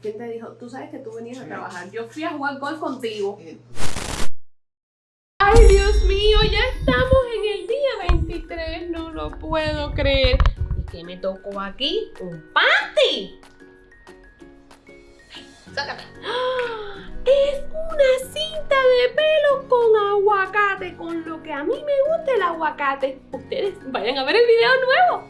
¿Quién te dijo? Tú sabes que tú venías a trabajar. Yo fui a jugar golf contigo. Ay, Dios mío, ya estamos en el día 23. No lo puedo creer. ¿Y qué me tocó aquí? ¡Un panty! Sácate. ¡Ah! Es una cinta de pelo con aguacate, con lo que a mí me gusta el aguacate. Ustedes vayan a ver el video nuevo.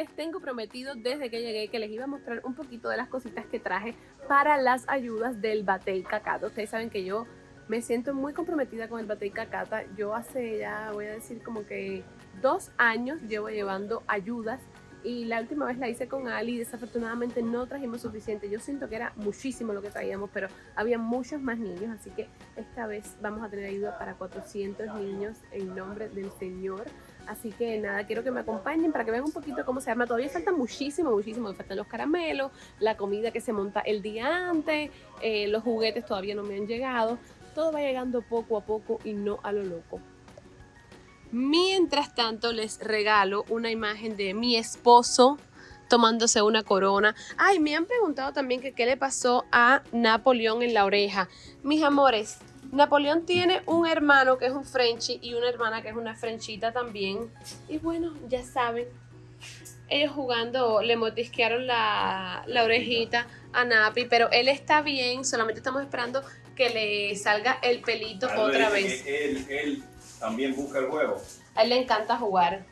Les tengo prometido desde que llegué que les iba a mostrar un poquito de las cositas que traje para las ayudas del Batey Cacata. Ustedes saben que yo me siento muy comprometida con el Batey Cacata. Yo hace ya, voy a decir como que dos años llevo llevando ayudas y la última vez la hice con Ali y desafortunadamente no trajimos suficiente. Yo siento que era muchísimo lo que traíamos, pero había muchos más niños, así que esta vez vamos a tener ayuda para 400 niños en nombre del Señor. Así que nada, quiero que me acompañen para que vean un poquito cómo se arma. Todavía falta muchísimo, muchísimo. Faltan los caramelos, la comida que se monta el día antes, eh, los juguetes todavía no me han llegado. Todo va llegando poco a poco y no a lo loco. Mientras tanto, les regalo una imagen de mi esposo tomándose una corona. Ay, me han preguntado también que qué le pasó a Napoleón en la oreja. Mis amores, Napoleón tiene un hermano que es un Frenchie y una hermana que es una Frenchita también. Y bueno, ya saben, ellos jugando le mordisquearon la, la orejita a Napi, pero él está bien, solamente estamos esperando que le salga el pelito otra vez. Él, él también busca el juego. A él le encanta jugar.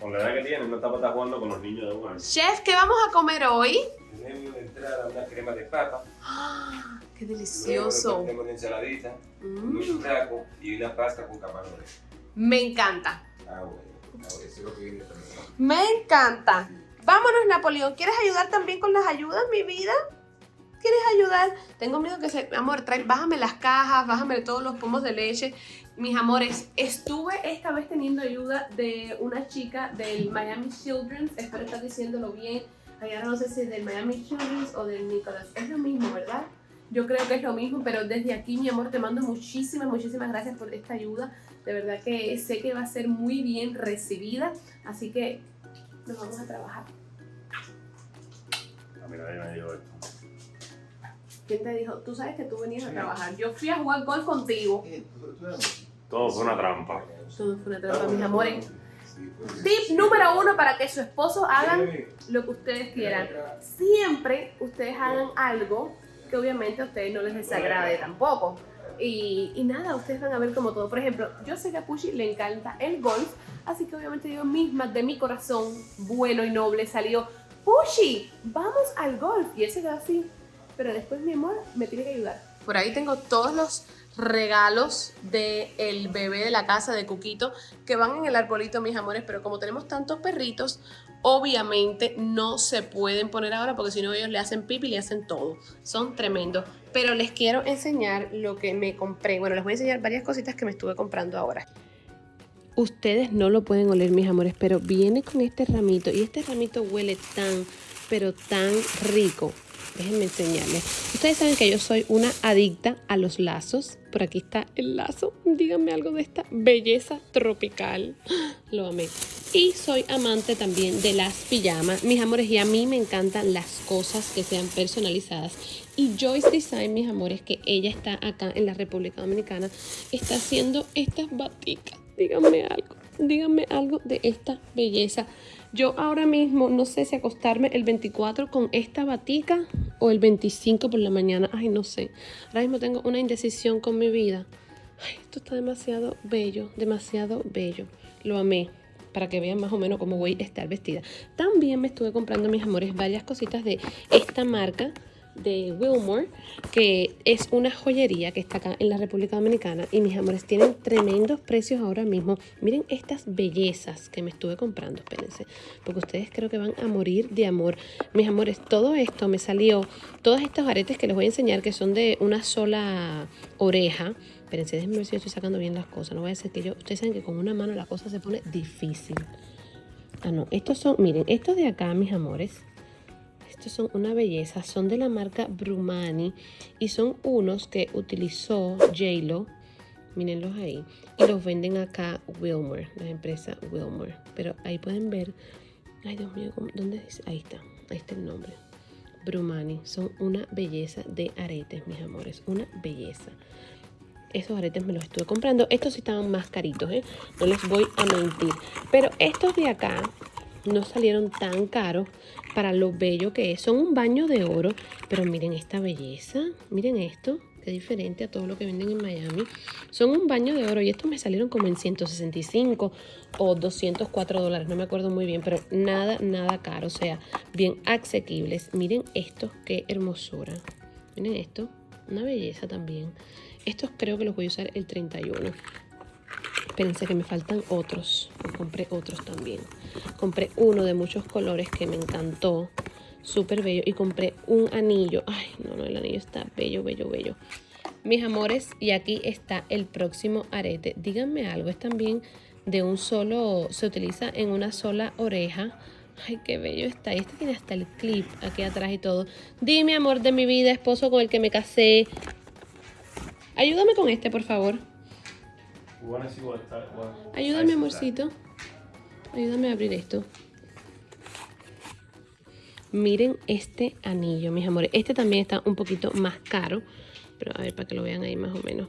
Con la edad que tiene, no está para estar jugando con los niños de un Chef, ¿qué vamos a comer hoy? Tenemos entrada una crema de papa. ¡Ah! ¡Qué luego delicioso! Tenemos una ensaladita, Mm, un taco y una pasta con camarones. me encanta. Ah, bueno. Ah, bueno, eso es lo que viene también. Me encanta. Vámonos, Napoleón. ¿Quieres ayudar también con las ayudas, mi vida? ¿Quieres ayudar? Tengo miedo que se... Amor, trae, bájame las cajas, bájame todos los pomos de leche. Mis amores, estuve esta vez teniendo ayuda de una chica del Miami Children's. Espero estar diciéndolo bien. Ahora no sé si del Miami Children's o del Nicholas. Es lo mismo, ¿verdad? Yo creo que es lo mismo, pero desde aquí, mi amor, te mando muchísimas, muchísimas gracias por esta ayuda. De verdad que sé que va a ser muy bien recibida. Así que nos vamos a trabajar. A mí nadie me dijo esto. ¿Quién te dijo? Tú sabes que tú venías a trabajar. Yo fui a jugar golf contigo. Todo fue una trampa. Todo fue una trampa, mis amores. Sí, pues. Tip número uno para que su esposo hagan lo que ustedes quieran. Siempre ustedes hagan algo que obviamente a ustedes no les desagrade tampoco. Y, nada, ustedes van a ver como todo. Por ejemplo, yo sé que a Pushi le encanta el golf, así que obviamente yo misma, de mi corazón bueno y noble, salió, Pushi, vamos al golf. Y él se quedó así. Pero después, mi amor, me tiene que ayudar. Por ahí tengo todos los regalos del bebé de la casa de Cuquito que van en el arbolito, mis amores. Pero como tenemos tantos perritos, obviamente no se pueden poner ahora porque si no ellos le hacen pipi y le hacen todo. Son tremendos. Pero les quiero enseñar lo que me compré. Bueno, les voy a enseñar varias cositas que me estuve comprando ahora. Ustedes no lo pueden oler, mis amores, pero viene con este ramito y este ramito huele tan, pero tan rico. Déjenme enseñarles. Ustedes saben que yo soy una adicta a los lazos. Por aquí está el lazo. Díganme algo de esta belleza tropical. Lo amé. Y soy amante también de las pijamas. Mis amores, y a mí me encantan las cosas que sean personalizadas. Y Joyce Design, mis amores, que ella está acá en la República Dominicana, está haciendo estas baticas. Díganme algo. Díganme algo de esta belleza. Yo ahora mismo no sé si acostarme el 24 con esta batica o el 25 por la mañana. Ay, no sé. Ahora mismo tengo una indecisión con mi vida. Ay, esto está demasiado bello, demasiado bello. Lo amé para que vean más o menos cómo voy a estar vestida. También me estuve comprando, mis amores, varias cositas de esta marca de Wilmore, que es una joyería que está acá en la República Dominicana. Y mis amores, tienen tremendos precios ahora mismo. Miren estas bellezas que me estuve comprando, espérense, porque ustedes creo que van a morir de amor. Mis amores, todo esto me salió, todos estos aretes que les voy a enseñar, que son de una sola oreja. Espérense, déjenme ver si yo estoy sacando bien las cosas. No voy a decir que yo, ustedes saben que con una mano la cosa se pone difícil. Ah, no, estos son, miren, estos de acá, mis amores. Estos son una belleza, son de la marca Brumani y son unos que utilizó J-Lo. Mírenlos ahí. Y los venden acá Wilmer, la empresa Wilmer. Pero ahí pueden ver. Ay, Dios mío, ¿cómo- ¿dónde dice? Ahí está, ahí está el nombre. Brumani, son una belleza de aretes, mis amores, una belleza. Esos aretes me los estuve comprando. Estos sí estaban más caritos, ¿eh? No les voy a mentir. Pero estos de acá no salieron tan caros para lo bello que es. Son un baño de oro. Pero miren esta belleza. Miren esto. Qué diferente a todo lo que venden en Miami. Son un baño de oro y estos me salieron como en 165 o 204 dólares. No me acuerdo muy bien, pero nada, nada caro. O sea, bien asequibles. Miren esto, qué hermosura. Miren esto. Una belleza también. Estos creo que los voy a usar el 31. Espérense que me faltan otros. Compré otros también. Compré uno de muchos colores que me encantó. Súper bello. Y compré un anillo. Ay, no, no, el anillo está bello, bello, bello. Mis amores, y aquí está el próximo arete. Díganme algo, es también de un solo, se utiliza en una sola oreja. Ay, qué bello está. Y este tiene hasta el clip aquí atrás y todo. Dime, amor de mi vida, esposo con el que me casé. Ayúdame con este, por favor. Ayúdame, amorcito. Ayúdame a abrir esto. Miren este anillo, mis amores. Este también está un poquito más caro. Pero a ver, para que lo vean ahí más o menos.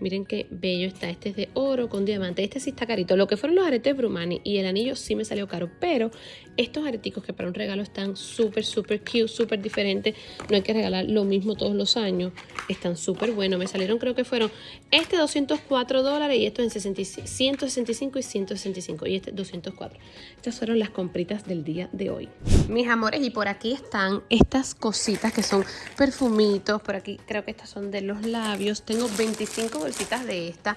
Miren qué bello está. Este es de oro con diamante. Este sí está carito. Lo que fueron los aretes Brumani y el anillo sí me salió caro. Pero estos areticos que para un regalo están súper, súper cute, súper diferentes. No hay que regalar lo mismo todos los años. Están súper buenos. Me salieron, creo que fueron este 204 dólares y esto en 65, 165 y 165. Y este 204. Estas fueron las compritas del día de hoy. Mis amores, y por aquí están estas cositas que son perfumitos. Por aquí creo que estas son de los labios. Tengo 25 bolsitas de esta.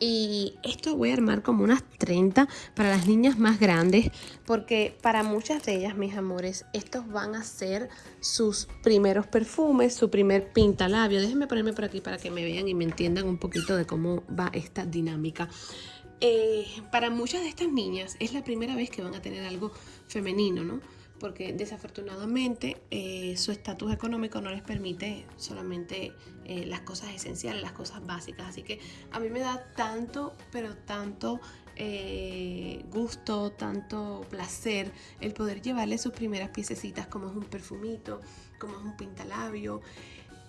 Y esto voy a armar como unas 30 para las niñas más grandes, porque para muchas de ellas, mis amores, estos van a ser sus primeros perfumes, su primer pintalabio. Déjenme ponerme por aquí para que me vean y me entiendan un poquito de cómo va esta dinámica. Eh, para muchas de estas niñas es la primera vez que van a tener algo femenino, ¿no? Porque desafortunadamente eh, su estatus económico no les permite solamente eh, las cosas esenciales, las cosas básicas. Así que a mí me da tanto, pero tanto eh, gusto, tanto placer el poder llevarle sus primeras piececitas como es un perfumito, como es un pintalabio.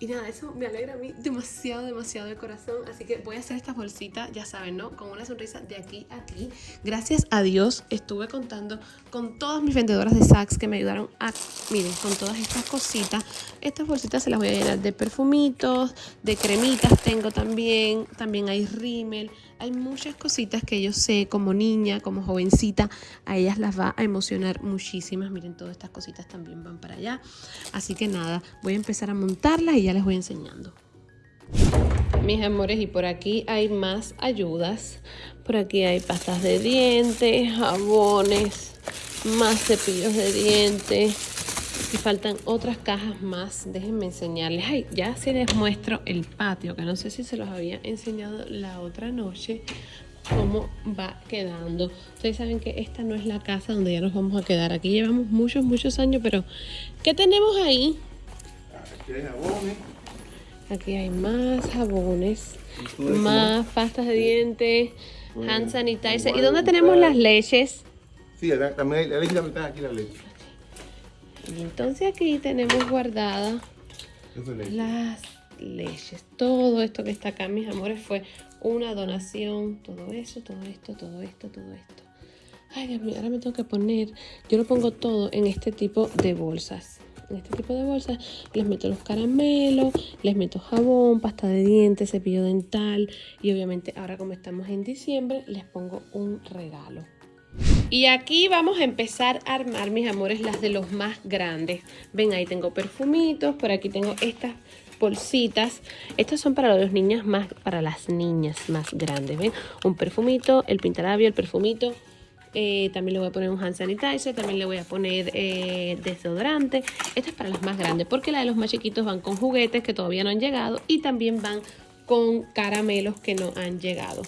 Y nada, eso me alegra a mí demasiado, demasiado el corazón. Así que voy a hacer estas bolsitas, ya saben, ¿no? Con una sonrisa de aquí a aquí. Gracias a Dios estuve contando con todas mis vendedoras de Saks que me ayudaron a, miren, con todas estas cositas. Estas bolsitas se las voy a llenar de perfumitos, de cremitas tengo también. También hay rímel. Hay muchas cositas que yo sé como niña, como jovencita, a ellas las va a emocionar muchísimas. Miren, todas estas cositas también van para allá. Así que nada, voy a empezar a montarlas y ya les voy enseñando. Mis amores, y por aquí hay más ayudas. Por aquí hay pastas de dientes, jabones, más cepillos de dientes. Y faltan otras cajas más. Déjenme enseñarles. Ay, ya se les muestro el patio, que no sé si se los había enseñado la otra noche cómo va quedando. Ustedes saben que esta no es la casa donde ya nos vamos a quedar. Aquí llevamos muchos, muchos años, pero ¿qué tenemos ahí? Aquí hay jabones. Aquí hay más jabones, más pastas de dientes, hand Mm, sanitizer. ¿Y dónde tenemos las leches? Sí, acá también hay- la leche está aquí la leche. Y entonces aquí tenemos guardadas leche. las leches. Todo esto que está acá, mis amores, fue una donación. Todo eso, todo esto, todo esto, todo esto. Ay, Dios mío, ahora me tengo que poner. Yo lo pongo todo en este tipo de bolsas. En este tipo de bolsas les meto los caramelos, les meto jabón, pasta de dientes, cepillo dental. Y obviamente ahora como estamos en diciembre, les pongo un regalo. Y aquí vamos a empezar a armar, mis amores, las de los más grandes. Ven, ahí tengo perfumitos, por aquí tengo estas bolsitas. Estas son para los niñas más, para las niñas más grandes, ¿ven? Un perfumito, el pintalabio, el perfumito. Eh, también le voy a poner un hand sanitizer, también le voy a poner eh, desodorante. Esta es para las más grandes, porque la de los más chiquitos van con juguetes que todavía no han llegado y también van con caramelos que no han llegado.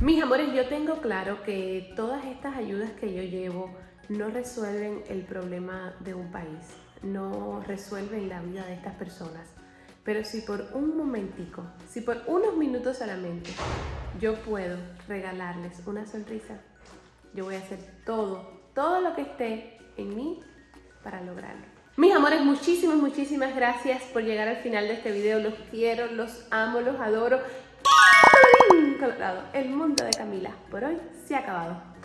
Mis amores, yo tengo claro que todas estas ayudas que yo llevo no resuelven el problema de un país, no resuelven la vida de estas personas. Pero si por un momentico, si por unos minutos solamente, yo puedo regalarles una sonrisa, yo voy a hacer todo, todo lo que esté en mí para lograrlo. Mis amores, muchísimas, muchísimas gracias por llegar al final de este video. Los quiero, los amo, los adoro. Colorado, el mundo de Camila por hoy se ha acabado.